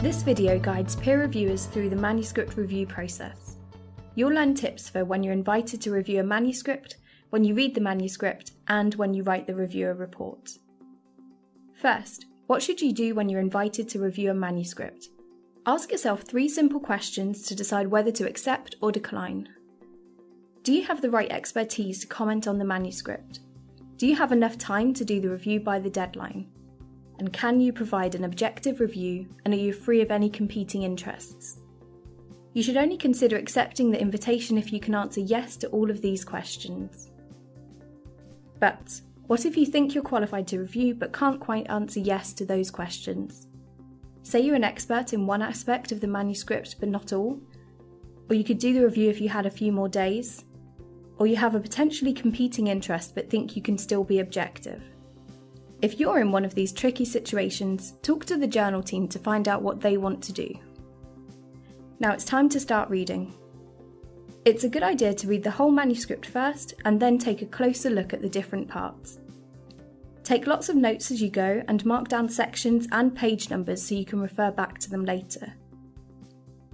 This video guides peer reviewers through the manuscript review process. You'll learn tips for when you're invited to review a manuscript, when you read the manuscript, and when you write the reviewer report. First, what should you do when you're invited to review a manuscript? Ask yourself three simple questions to decide whether to accept or decline. Do you have the right expertise to comment on the manuscript? Do you have enough time to do the review by the deadline? And can you provide an objective review and are you free of any competing interests? You should only consider accepting the invitation if you can answer yes to all of these questions. But what if you think you're qualified to review but can't quite answer yes to those questions? Say you're an expert in one aspect of the manuscript but not all, or you could do the review if you had a few more days, or you have a potentially competing interest but think you can still be objective. If you're in one of these tricky situations, talk to the journal team to find out what they want to do. Now it's time to start reading. It's a good idea to read the whole manuscript first and then take a closer look at the different parts. Take lots of notes as you go and mark down sections and page numbers so you can refer back to them later.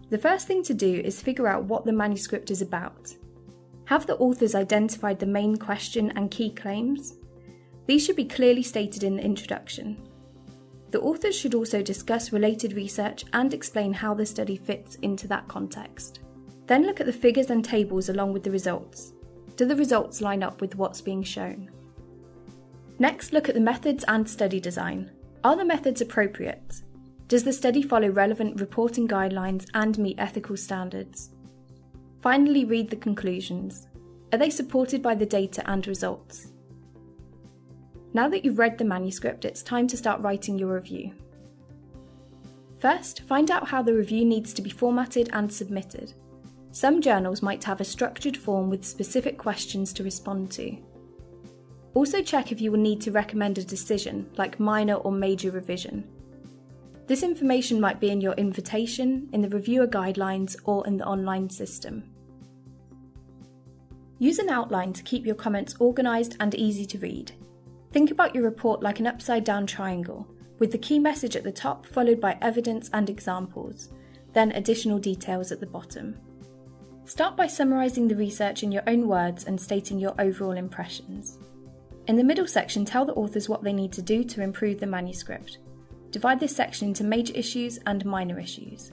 The first thing to do is figure out what the manuscript is about. Have the authors identified the main question and key claims? These should be clearly stated in the introduction. The authors should also discuss related research and explain how the study fits into that context. Then look at the figures and tables along with the results. Do the results line up with what's being shown? Next, look at the methods and study design. Are the methods appropriate? Does the study follow relevant reporting guidelines and meet ethical standards? Finally, read the conclusions. Are they supported by the data and results? Now that you've read the manuscript, it's time to start writing your review. First, find out how the review needs to be formatted and submitted. Some journals might have a structured form with specific questions to respond to. Also check if you will need to recommend a decision, like minor or major revision. This information might be in your invitation, in the reviewer guidelines, or in the online system. Use an outline to keep your comments organised and easy to read. Think about your report like an upside down triangle, with the key message at the top followed by evidence and examples, then additional details at the bottom. Start by summarising the research in your own words and stating your overall impressions. In the middle section, tell the authors what they need to do to improve the manuscript. Divide this section into major issues and minor issues.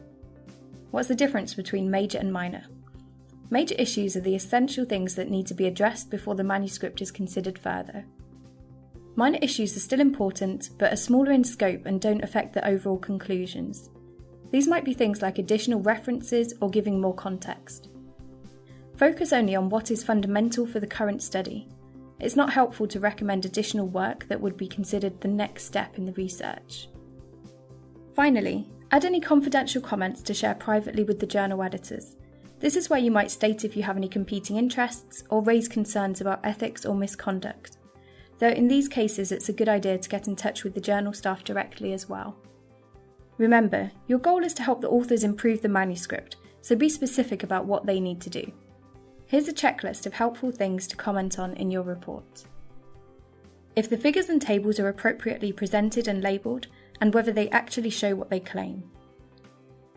What's the difference between major and minor? Major issues are the essential things that need to be addressed before the manuscript is considered further. Minor issues are still important, but are smaller in scope and don't affect the overall conclusions. These might be things like additional references or giving more context. Focus only on what is fundamental for the current study. It's not helpful to recommend additional work that would be considered the next step in the research. Finally, add any confidential comments to share privately with the journal editors. This is where you might state if you have any competing interests or raise concerns about ethics or misconduct though in these cases it's a good idea to get in touch with the journal staff directly as well. Remember, your goal is to help the authors improve the manuscript, so be specific about what they need to do. Here's a checklist of helpful things to comment on in your report. If the figures and tables are appropriately presented and labelled, and whether they actually show what they claim.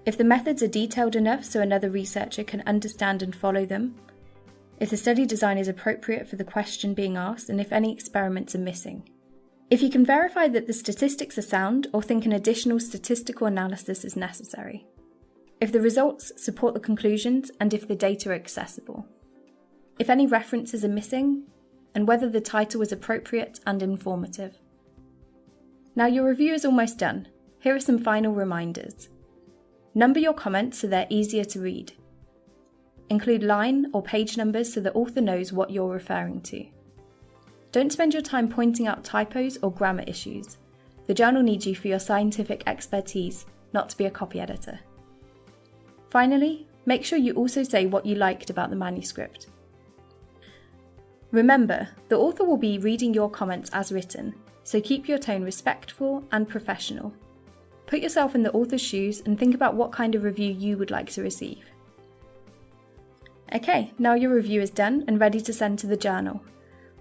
If the methods are detailed enough so another researcher can understand and follow them, if the study design is appropriate for the question being asked, and if any experiments are missing. If you can verify that the statistics are sound or think an additional statistical analysis is necessary. If the results support the conclusions and if the data are accessible. If any references are missing, and whether the title is appropriate and informative. Now your review is almost done. Here are some final reminders. Number your comments so they're easier to read. Include line or page numbers so the author knows what you're referring to. Don't spend your time pointing out typos or grammar issues. The journal needs you for your scientific expertise, not to be a copy editor. Finally, make sure you also say what you liked about the manuscript. Remember, the author will be reading your comments as written, so keep your tone respectful and professional. Put yourself in the author's shoes and think about what kind of review you would like to receive. Okay, now your review is done and ready to send to the journal.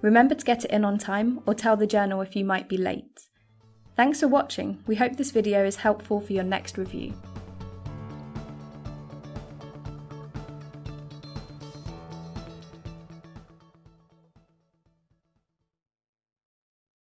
Remember to get it in on time or tell the journal if you might be late. Thanks for watching. We hope this video is helpful for your next review.